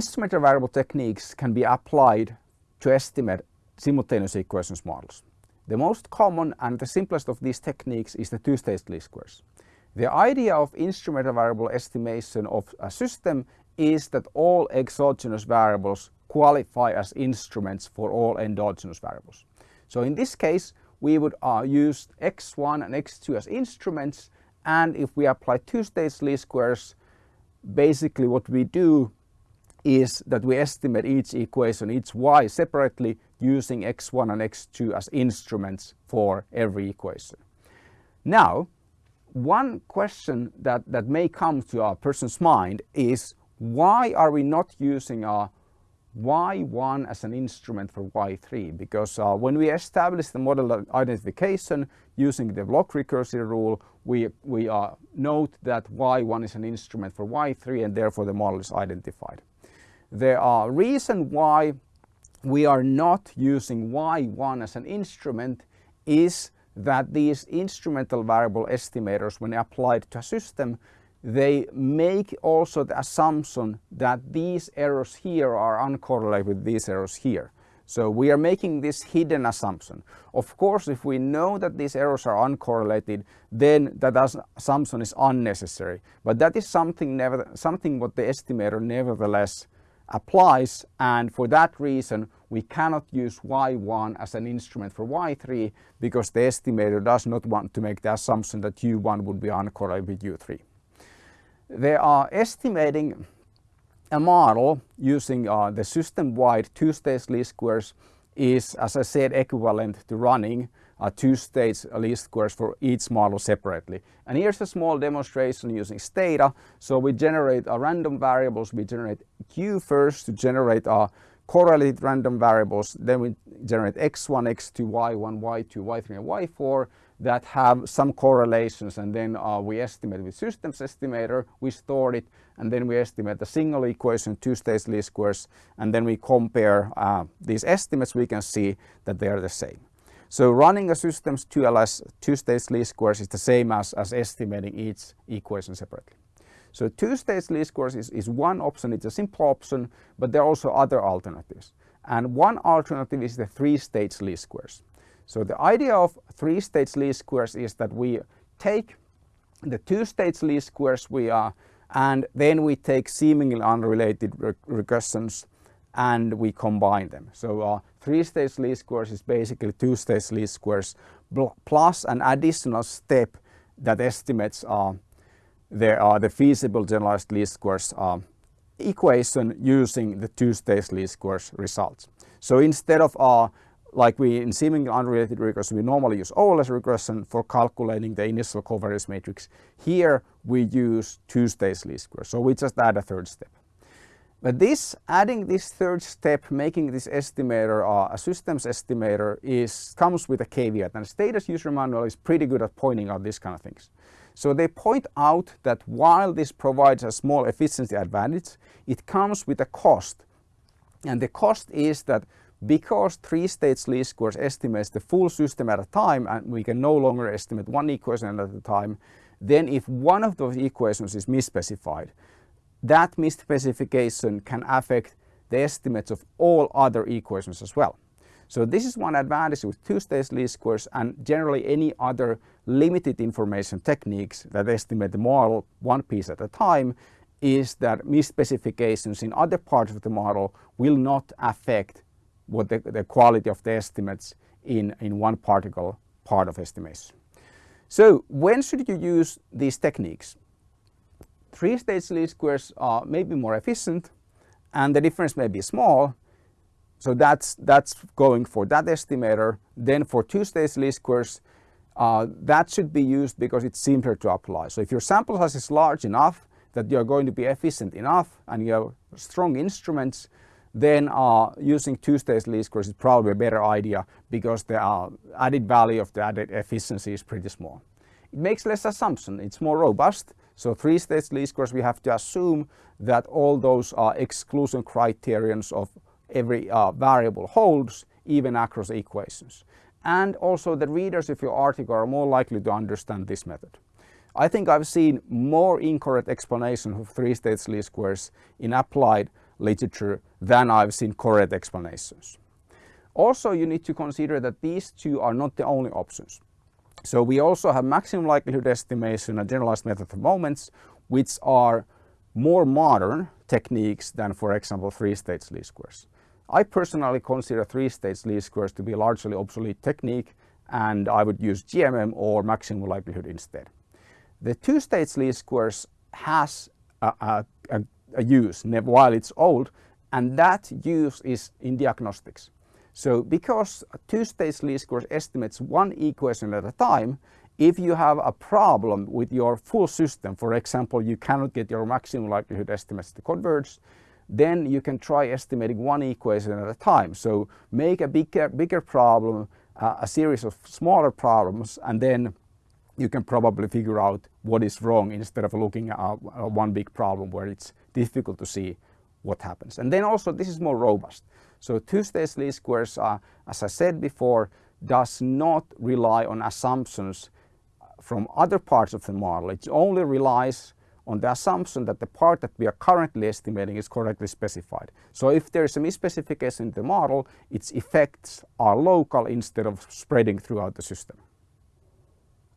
instrumental variable techniques can be applied to estimate simultaneous equations models. The most common and the simplest of these techniques is the two-stage least squares. The idea of instrumental variable estimation of a system is that all exogenous variables qualify as instruments for all endogenous variables. So in this case we would uh, use x1 and x2 as instruments and if we apply two-stage least squares basically what we do is that we estimate each equation, each y separately using x1 and x2 as instruments for every equation. Now one question that, that may come to a person's mind is why are we not using our y1 as an instrument for y3 because uh, when we establish the model identification using the block recursive rule we, we uh, note that y1 is an instrument for y3 and therefore the model is identified. The uh, reason why we are not using y1 as an instrument is that these instrumental variable estimators when applied to a system they make also the assumption that these errors here are uncorrelated with these errors here. So we are making this hidden assumption. Of course, if we know that these errors are uncorrelated, then that assumption is unnecessary. But that is something, never, something what the estimator nevertheless applies and for that reason we cannot use y1 as an instrument for y3 because the estimator does not want to make the assumption that u1 would be uncorrelated with u3. They are estimating a model using uh, the system-wide two-stage least squares is, as I said, equivalent to running a two-stage least squares for each model separately. And here's a small demonstration using Stata. So we generate a random variables, we generate Q first to generate a correlated random variables, then we generate x1, x2, y1, y2, y3 and y4 that have some correlations and then uh, we estimate with systems estimator, we store it and then we estimate the single equation, two-stage least squares and then we compare uh, these estimates we can see that they are the same. So running a system's 2LS two-stage least squares is the same as, as estimating each equation separately. So two-stage least squares is, is one option, it's a simple option, but there are also other alternatives. And one alternative is the three-stage least squares. So the idea of three-stage least squares is that we take the two-stage least squares we are and then we take seemingly unrelated regressions and we combine them. So uh, three-stage least squares is basically two-stage least squares plus an additional step that estimates uh, the, uh, the feasible generalized least squares uh, equation using the two-stage least squares results. So instead of uh, like we in seemingly unrelated regression, we normally use OLS regression for calculating the initial covariance matrix. Here we use two-stage least squares, so we just add a third step. But this, adding this third step, making this estimator uh, a systems estimator is, comes with a caveat and Stata's user manual is pretty good at pointing out these kind of things. So they point out that while this provides a small efficiency advantage, it comes with a cost. And the cost is that because three-stage least squares estimates the full system at a time and we can no longer estimate one equation at a time, then if one of those equations is misspecified, that misspecification can affect the estimates of all other equations as well. So this is one advantage with two-stage least squares and generally any other limited information techniques that estimate the model one piece at a time is that misspecifications in other parts of the model will not affect what the, the quality of the estimates in, in one particle part of estimation. So when should you use these techniques? Three-stage least squares are maybe more efficient and the difference may be small. So that's, that's going for that estimator. Then for two-stage least squares, uh, that should be used because it's simpler to apply. So if your sample size is large enough that you're going to be efficient enough and you have strong instruments, then uh, using two-stage least squares is probably a better idea because the uh, added value of the added efficiency is pretty small. It makes less assumption, it's more robust. So three-stage least squares we have to assume that all those uh, exclusion criterions of every uh, variable holds even across equations. And also the readers of your article are more likely to understand this method. I think I've seen more incorrect explanations of three-stage least squares in applied literature than I've seen correct explanations. Also, you need to consider that these two are not the only options. So we also have maximum likelihood estimation and generalized method of moments, which are more modern techniques than, for example, three-stage least squares. I personally consider three-stage least squares to be largely obsolete technique and I would use GMM or maximum likelihood instead. The two-stage least squares has a, a, a, a use while it's old and that use is in diagnostics. So because two-stage least squares estimates one equation at a time, if you have a problem with your full system, for example, you cannot get your maximum likelihood estimates to converge, then you can try estimating one equation at a time. So make a bigger, bigger problem, uh, a series of smaller problems, and then you can probably figure out what is wrong instead of looking at one big problem where it's difficult to see what happens. And then also this is more robust. So two-stage least squares are, as I said before, does not rely on assumptions from other parts of the model. It only relies on the assumption that the part that we are currently estimating is correctly specified. So if there is a misspecification in the model, its effects are local instead of spreading throughout the system.